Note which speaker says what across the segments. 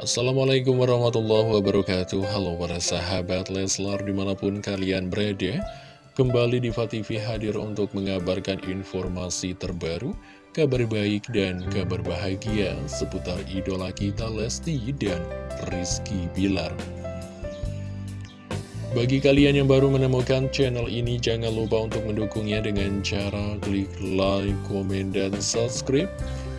Speaker 1: Assalamualaikum warahmatullahi wabarakatuh. Halo para sahabat Leslar di mana pun kalian berada Kembali di TV hadir untuk mengabarkan informasi terbaru Kabar baik dan kabar bahagia seputar idola kita Lesti dan Rizky Bilar. Bagi kalian yang baru menemukan channel ini, jangan lupa untuk mendukungnya dengan cara klik like, komen, dan subscribe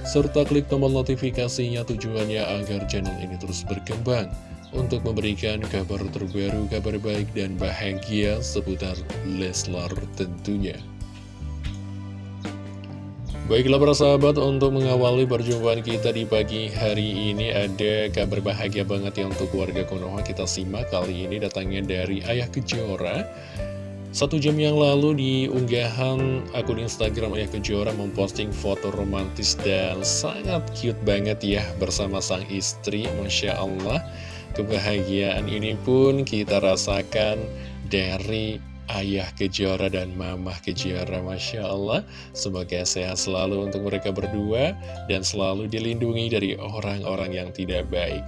Speaker 1: serta klik tombol notifikasinya tujuannya agar channel ini terus berkembang untuk memberikan kabar terbaru, kabar baik dan bahagia seputar Leslar tentunya. Baiklah para sahabat, untuk mengawali perjumpaan kita di pagi hari ini ada kabar bahagia banget ya untuk warga Konoha kita simak kali ini datangnya dari Ayah Kejora satu jam yang lalu di unggahan akun Instagram Ayah Kejora memposting foto romantis dan sangat cute banget ya bersama sang istri, Masya Allah. Kebahagiaan ini pun kita rasakan dari Ayah Kejora dan Mamah Kejora, Masya Allah. Semoga sehat selalu untuk mereka berdua dan selalu dilindungi dari orang-orang yang tidak baik.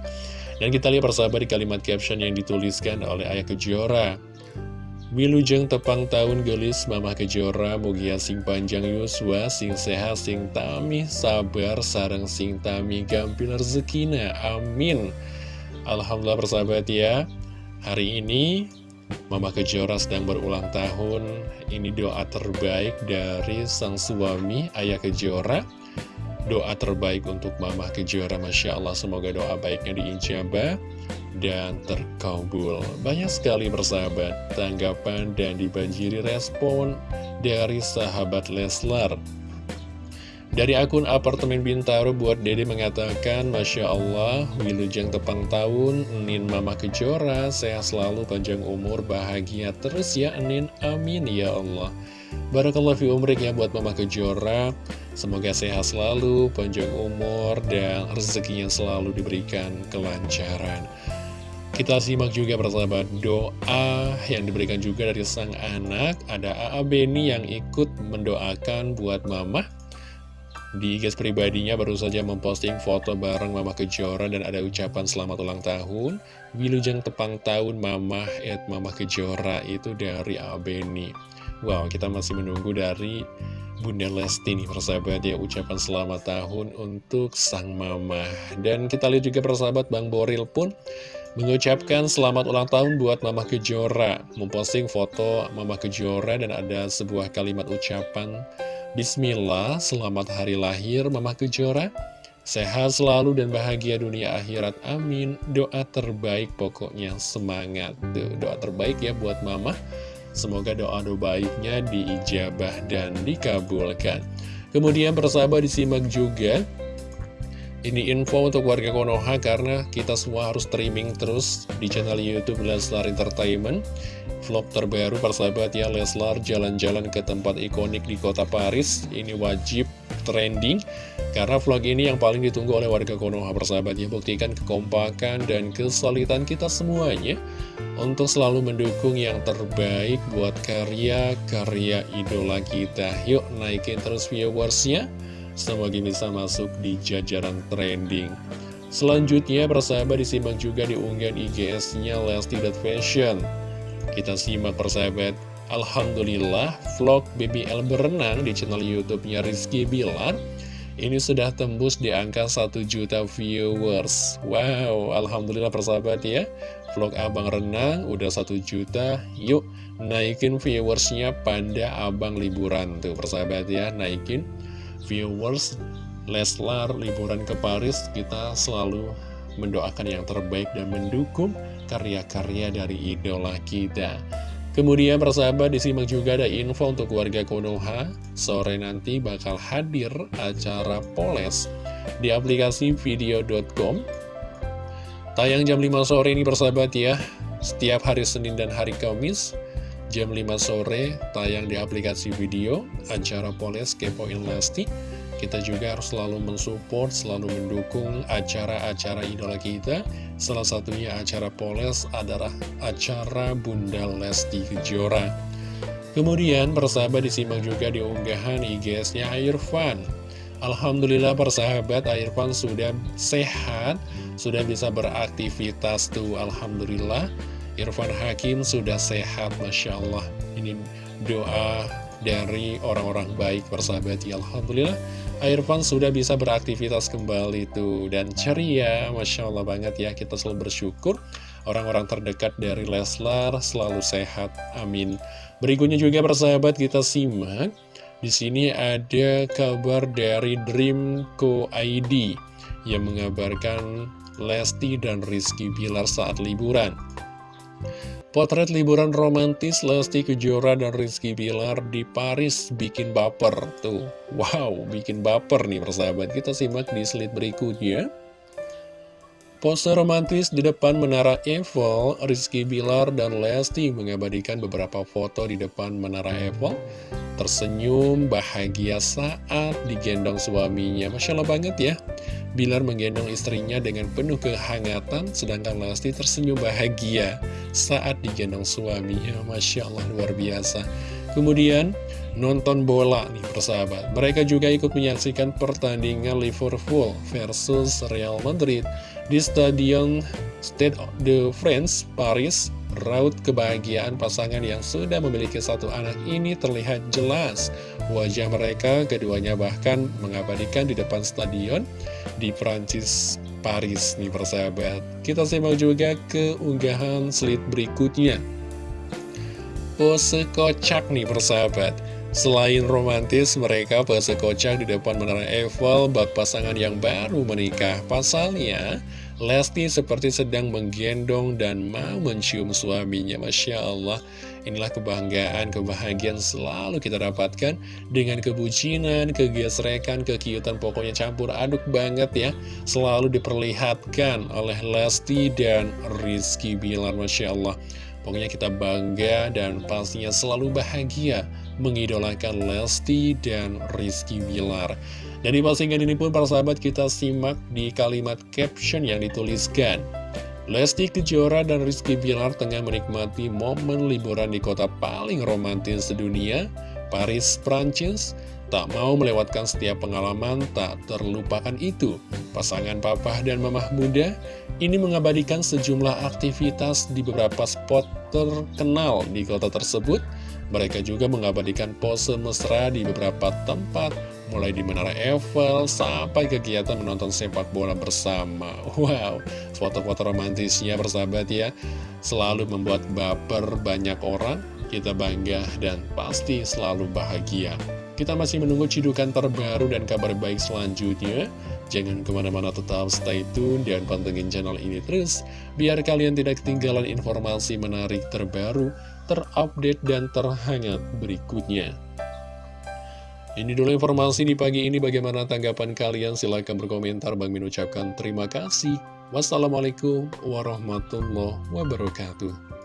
Speaker 1: Dan kita lihat persahabat di kalimat caption yang dituliskan oleh Ayah Kejora. Wilujeng tepang tahun gelis Mama Kejora Mugia sing panjang Yuswa Sing sehat sing tami sabar Sarang sing tami gampil rezekina Amin. Alhamdulillah persahabat ya. Hari ini Mama Kejora sedang berulang tahun. Ini doa terbaik dari sang suami Ayah Kejora. Doa terbaik untuk Mama Kejora Masya Allah. Semoga doa baiknya diijabah dan terkabul. Banyak sekali persahabat tanggapan dan dibanjiri respon dari sahabat Leslar. Dari akun apartemen Bintaro buat Dede mengatakan Masya Allah, Wilujeng tepang tahun, Nin Mama Kejora, sehat selalu, panjang umur, bahagia terus ya Nin, amin ya Allah. Barakallah fi umrik ya buat Mama Kejora, semoga sehat selalu, panjang umur, dan rezekinya selalu diberikan kelancaran. Kita simak juga persahabat doa yang diberikan juga dari sang anak. Ada AA Beni yang ikut mendoakan buat mama. Di guys pribadinya baru saja memposting foto bareng mama Kejora Dan ada ucapan selamat ulang tahun. Wilujeng tepang tahun mama at mama Kejora Itu dari AA Beni Wow kita masih menunggu dari Bunda Lesti nih persahabat ya ucapan selamat tahun untuk sang mama. Dan kita lihat juga persahabat Bang Boril pun mengucapkan selamat ulang tahun buat Mama Kejora. Memposting foto Mama Kejora dan ada sebuah kalimat ucapan Bismillah, selamat hari lahir Mama Kejora. Sehat selalu dan bahagia dunia akhirat, amin. Doa terbaik pokoknya semangat Doa terbaik ya buat Mama Semoga doa-doa baiknya diijabah dan dikabulkan. Kemudian persahabat disimak juga. Ini info untuk warga Konoha karena kita semua harus streaming terus di channel Youtube Leslar Entertainment. Vlog terbaru persahabat ya Leslar jalan-jalan ke tempat ikonik di kota Paris. Ini wajib trending Karena vlog ini yang paling ditunggu oleh warga Konoha persahabat. Ya Buktikan kekompakan dan kesulitan kita semuanya Untuk selalu mendukung yang terbaik buat karya-karya idola kita. Yuk naikin terus viewersnya. Semoga bisa masuk di jajaran trending. Selanjutnya persahabat disimak juga di unggahan IGS-nya Lesti.Fashion Kita simak persahabat Alhamdulillah vlog BBL berenang di channel YouTube-nya Rizky Bilar. Ini sudah tembus di angka 1 juta viewers. Wow, Alhamdulillah persahabat ya. Vlog abang renang udah 1 juta. Yuk, naikin viewersnya pada abang liburan Tuh persahabat ya, naikin viewers Leslar liburan ke Paris. Kita selalu mendoakan yang terbaik dan mendukung karya-karya dari idola kita Kemudian persahabat disimak juga ada info untuk warga Konoha. Sore nanti bakal hadir acara Poles di aplikasi video.com Tayang jam 5 sore ini persahabat ya. Setiap hari Senin dan hari Kamis Jam 5 sore tayang di aplikasi video acara Poles Kepoin Lesti. Kita juga harus selalu mensupport, selalu mendukung acara-acara idola kita. Salah satunya acara Poles adalah acara Bunda Lesti Kejora. Kemudian persahabat disimak juga di unggahan IGS-nya Irfan. Alhamdulillah persahabat Irfan sudah sehat Sudah bisa beraktivitas tuh Alhamdulillah Irfan Hakim sudah sehat Masya Allah Ini doa dari orang-orang baik persahabat ya Alhamdulillah Irfan sudah bisa beraktivitas kembali tuh. Dan ceria Masya Allah banget ya Kita selalu bersyukur Orang-orang terdekat dari Leslar selalu sehat Amin. Berikutnya juga persahabat kita simak. Di sini ada kabar dari Dreamco ID yang mengabarkan Lesti dan Rizky Bilar saat liburan. Potret liburan romantis Lesti Kejora dan Rizky Bilar di Paris bikin baper. Tuh, wow, bikin baper nih persahabat. Kita simak di slide berikutnya. Pose romantis di depan Menara Eiffel, Rizky Bilar dan Lesti mengabadikan beberapa foto di depan Menara Eiffel, tersenyum bahagia saat digendong suaminya. Masya Allah banget ya, Bilar menggendong istrinya dengan penuh kehangatan, sedangkan Lesti tersenyum bahagia saat digendong suaminya. Masya Allah luar biasa. Kemudian, nonton bola nih persahabat. Mereka juga ikut menyaksikan pertandingan Liverpool versus Real Madrid di Stadion Stade de France, Paris, raut kebahagiaan pasangan yang sudah memiliki satu anak ini terlihat jelas. Wajah mereka keduanya bahkan mengabadikan di depan stadion di Prancis, Paris nih persahabat. Kita simak juga keunggahan slide berikutnya. Pose kocak nih persahabat. Selain romantis, mereka pose kocak di depan Menara Eiffel bak pasangan yang baru menikah. Pasalnya, Lesti seperti sedang menggendong dan mau mencium suaminya. Masya Allah, inilah kebanggaan, kebahagiaan selalu kita dapatkan dengan kebucinan, kegesrekan, kekiutan, pokoknya campur aduk banget ya. Selalu diperlihatkan oleh Lesti dan Rizky Bilar, Masya Allah. Pokoknya kita bangga dan pastinya selalu bahagia mengidolakan Lesti dan Rizky Bilar. Dan di postingan ini pun para sahabat kita simak di kalimat caption yang dituliskan. Lesti Kejora dan Rizky Bilar tengah menikmati momen liburan di kota paling romantis sedunia, Paris, Prancis. Tak mau melewatkan setiap pengalaman tak terlupakan itu. Pasangan papa dan mamah muda ini mengabadikan sejumlah aktivitas di beberapa spot terkenal di kota tersebut. Mereka juga mengabadikan pose mesra di beberapa tempat mulai di Menara Eiffel sampai kegiatan menonton sepak bola bersama. Wow, foto-foto romantisnya bersahabat ya, selalu membuat baper banyak orang, kita bangga dan pasti selalu bahagia. Kita masih menunggu cidukan terbaru dan kabar baik selanjutnya. Jangan ke mana-mana tetap stay tune dan pantengin channel ini terus, biar kalian tidak ketinggalan informasi menarik terbaru, terupdate, dan terhangat berikutnya. Ini dulu informasi di pagi ini. Bagaimana tanggapan kalian? Silahkan berkomentar. Bang Min ucapkan terima kasih. Wassalamualaikum warahmatullahi wabarakatuh